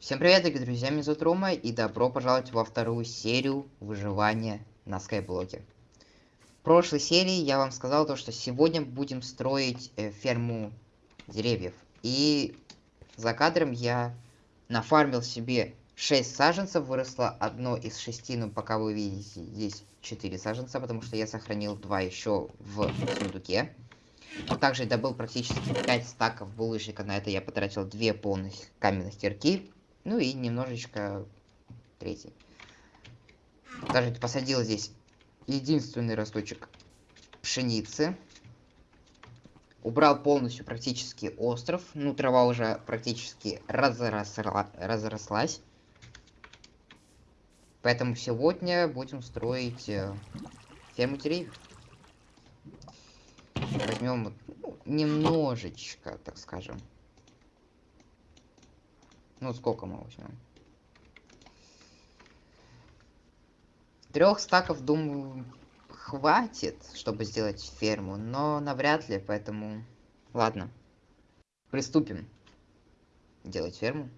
Всем привет, дорогие друзья, меня зовут Рома, и добро пожаловать во вторую серию выживания на скайблоке. В прошлой серии я вам сказал то, что сегодня будем строить э, ферму деревьев. И за кадром я нафармил себе 6 саженцев, выросло одно из шести, но пока вы видите, здесь 4 саженца, потому что я сохранил 2 еще в сундуке. Также добыл практически 5 стаков булыжника, на это я потратил 2 полных каменных кирки. Ну и немножечко третий. Даже посадил здесь единственный росточек пшеницы. Убрал полностью практически остров. Ну, трава уже практически разросла, разрослась. Поэтому сегодня будем строить э, ферму деревьев. Возьмем ну, немножечко, так скажем. Ну, сколько мы возьмем? Трех стаков, думаю, хватит, чтобы сделать ферму, но навряд ли, поэтому... Ладно. Приступим делать ферму.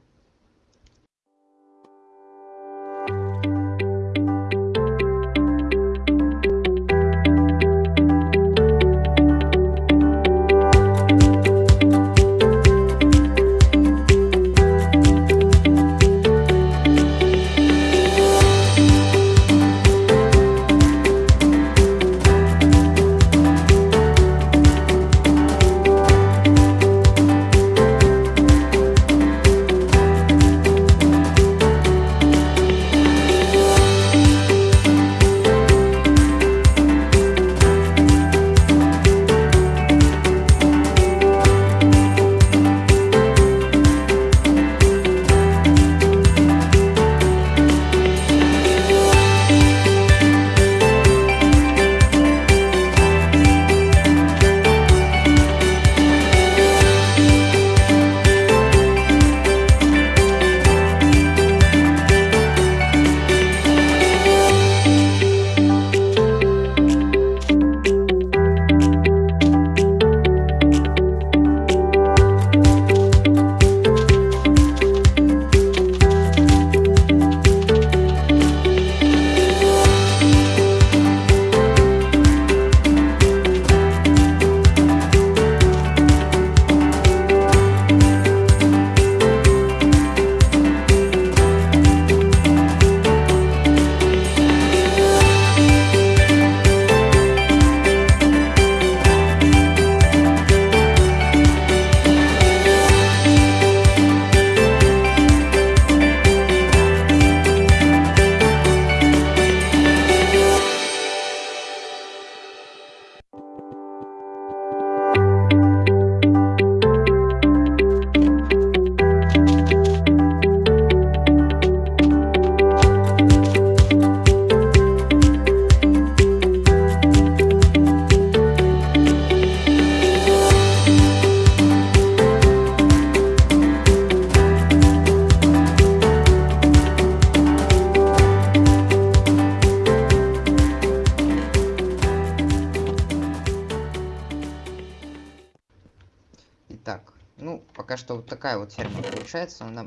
Пока что вот такая вот ферма получается. Она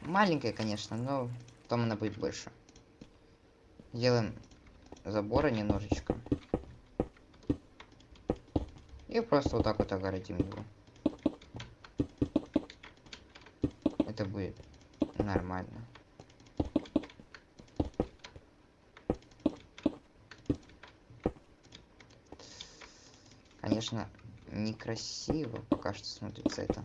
маленькая, конечно, но потом она будет больше. Делаем заборы немножечко. И просто вот так вот огородим его. Это будет нормально. Конечно, некрасиво пока что смотрится это.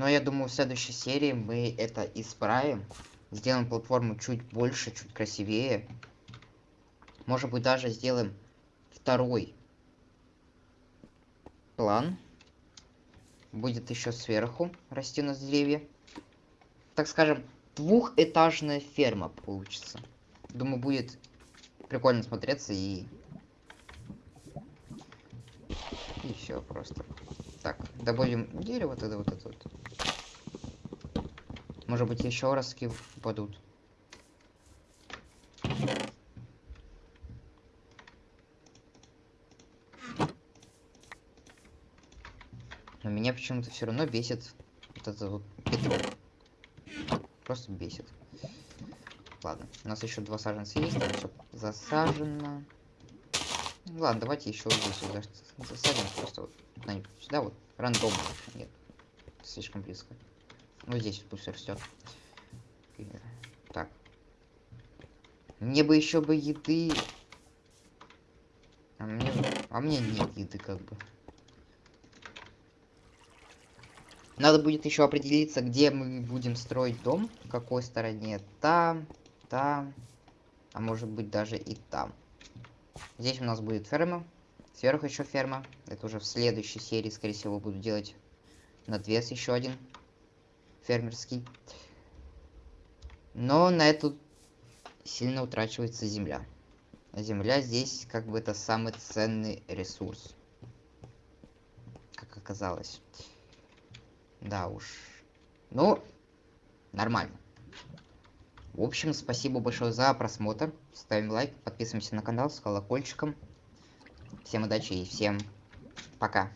Но я думаю, в следующей серии мы это исправим. Сделаем платформу чуть больше, чуть красивее. Может быть, даже сделаем второй план. Будет еще сверху расти у нас деревья. Так скажем, двухэтажная ферма получится. Думаю, будет прикольно смотреться и... И все просто. Так, добавим дерево тогда вот это вот. Может быть, еще раз упадут. Но меня почему-то все равно бесит вот это вот петров. Просто бесит. Ладно, у нас еще два саженца есть, там все засажено. Ладно, давайте еще здесь засадим просто вот сюда вот. Рандомно. Нет. Слишком близко. Ну здесь пусть растет. Так. Мне бы еще бы еды. А мне, а мне нет еды как бы. Надо будет еще определиться, где мы будем строить дом, в какой стороне. Там, там, а может быть даже и там. Здесь у нас будет ферма, сверху еще ферма. Это уже в следующей серии, скорее всего, буду делать надвес еще один фермерский. Но на эту сильно утрачивается земля. Земля здесь как бы это самый ценный ресурс. Как оказалось. Да уж. Ну, нормально. В общем, спасибо большое за просмотр. Ставим лайк, подписываемся на канал с колокольчиком. Всем удачи и всем пока.